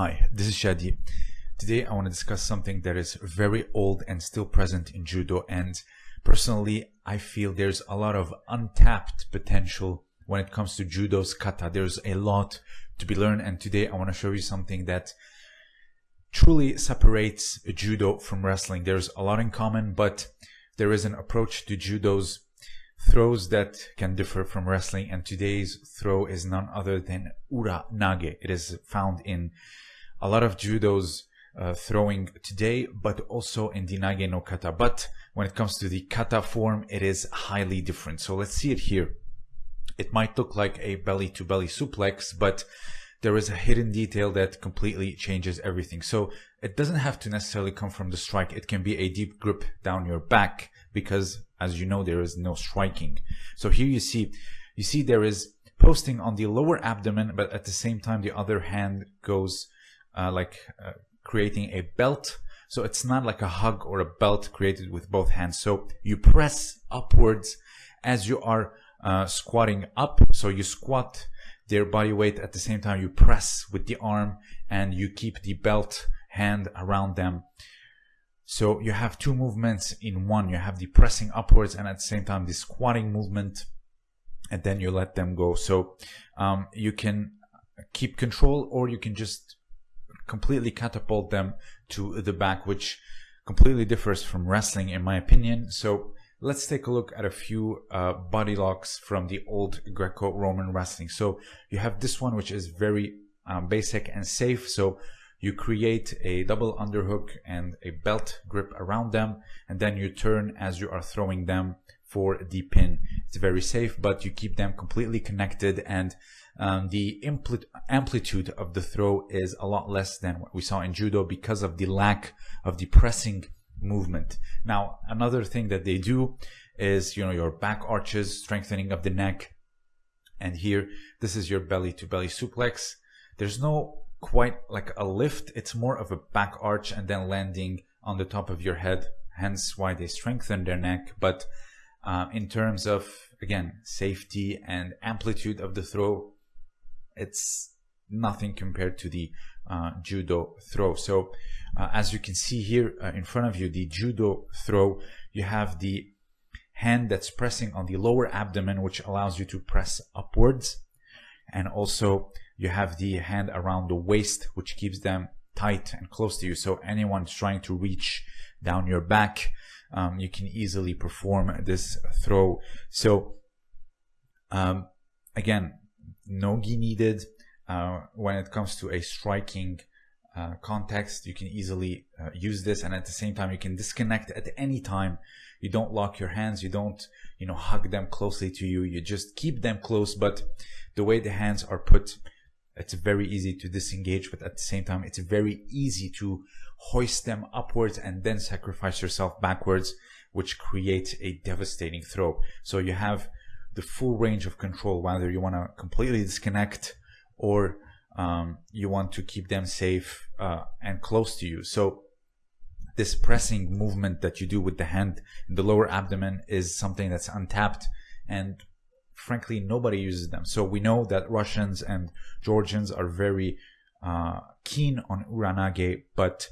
Hi, this is Shadi. Today I want to discuss something that is very old and still present in Judo and personally I feel there's a lot of untapped potential when it comes to Judo's kata. There's a lot to be learned and today I want to show you something that truly separates Judo from wrestling. There's a lot in common but there is an approach to Judo's throws that can differ from wrestling and today's throw is none other than ura nage it is found in a lot of judo's uh, throwing today but also in the nage no kata. But when it comes to the kata form it is highly different. So let's see it here. It might look like a belly to belly suplex but there is a hidden detail that completely changes everything. So it doesn't have to necessarily come from the strike. It can be a deep grip down your back because as you know there is no striking. So here you see you see there is posting on the lower abdomen but at the same time the other hand goes uh, like uh, creating a belt so it's not like a hug or a belt created with both hands so you press upwards as you are uh, squatting up so you squat their body weight at the same time you press with the arm and you keep the belt hand around them so you have two movements in one. You have the pressing upwards and at the same time the squatting movement and then you let them go. So um, you can keep control or you can just completely catapult them to the back, which completely differs from wrestling in my opinion. So let's take a look at a few uh, body locks from the old Greco-Roman wrestling. So you have this one, which is very um, basic and safe. So you create a double underhook and a belt grip around them and then you turn as you are throwing them for the pin it's very safe but you keep them completely connected and um, the amplitude of the throw is a lot less than what we saw in judo because of the lack of the pressing movement now another thing that they do is you know your back arches strengthening of the neck and here this is your belly to belly suplex there's no quite like a lift. It's more of a back arch and then landing on the top of your head. Hence why they strengthen their neck. But uh, in terms of, again, safety and amplitude of the throw, it's nothing compared to the uh, judo throw. So uh, as you can see here uh, in front of you, the judo throw, you have the hand that's pressing on the lower abdomen, which allows you to press upwards. And also you have the hand around the waist, which keeps them tight and close to you. So anyone trying to reach down your back, um, you can easily perform this throw. So um, again, no gi needed. Uh, when it comes to a striking uh, context, you can easily uh, use this, and at the same time, you can disconnect at any time. You don't lock your hands. You don't, you know, hug them closely to you. You just keep them close. But the way the hands are put it's very easy to disengage, but at the same time, it's very easy to hoist them upwards and then sacrifice yourself backwards, which creates a devastating throw. So you have the full range of control, whether you want to completely disconnect or um, you want to keep them safe uh, and close to you. So this pressing movement that you do with the hand in the lower abdomen is something that's untapped and frankly nobody uses them. So we know that russians and georgians are very uh, keen on uranage but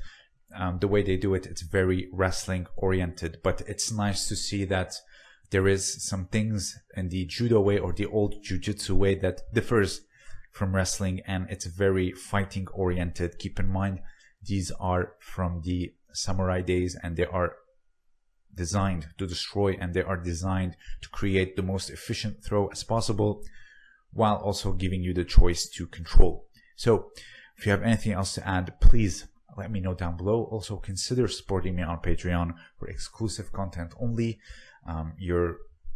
um, the way they do it it's very wrestling oriented but it's nice to see that there is some things in the judo way or the old jiu-jitsu way that differs from wrestling and it's very fighting oriented keep in mind these are from the samurai days and they are designed to destroy and they are designed to create the most efficient throw as possible while also giving you the choice to control. So if you have anything else to add, please let me know down below. Also consider supporting me on Patreon for exclusive content only. Um, your,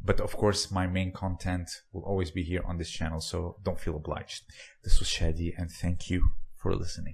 but of course my main content will always be here on this channel. So don't feel obliged. This was Shadi and thank you for listening.